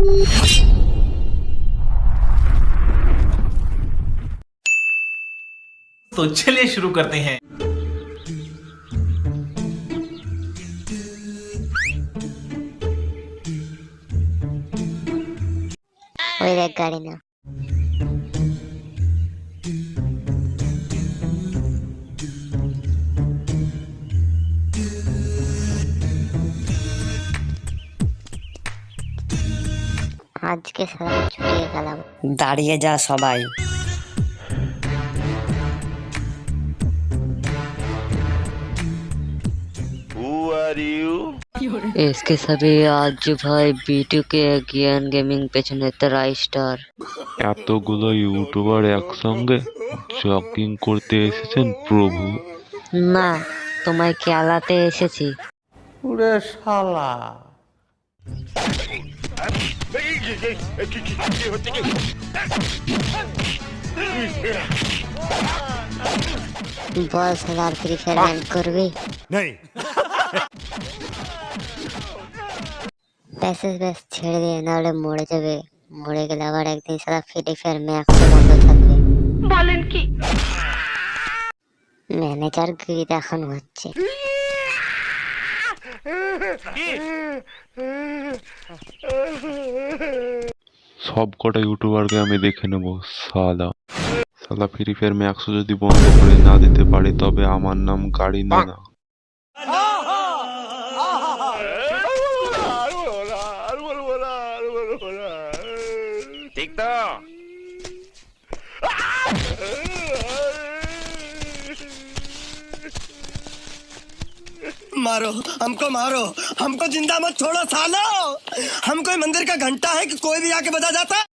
तो चलिए शुरू करते हैं। गाड़ी আজকে সারা ছুটিয়ে গেলাম দাঁড়িয়ে যা সবাই Who are you? इसके सभी आज भाई বিটু কে জ্ঞান গেমিং পেছনে তারা স্টার এতগুলো ইউটিউবার একসঙ্গে জগিং করতে এসেছেন প্রভু না তোমায় খেলাতে এসেছি বল সালার ফ্রি ফায়ার ব্যান করবি প্যাসেজ ব্যাস ছেড়ে দিয়ে নাহলে মরে যাবে মরে গেলে আবার একদিন সারা ফ্রি ফায়ার ম্যাক্স বন্ধ থাকবে বলেন কি ম্যানেজার গিরি দেখানো হচ্ছে সব কটা ইউটিউবারকে আমি দেখে নেব, সালা। সালা ফ্রি ফায়ার ম্যাক্সও যদি বন্ধ করে না দিতে পারি, তবে আমার নাম গাড়ি না না। ঠিক তো? मारो, हमको मारो। हमको ज़िंदा मत छोड़ो, सालो। हम कोई मंदिर का घंटा है कि कोई भी आके बजा जाता?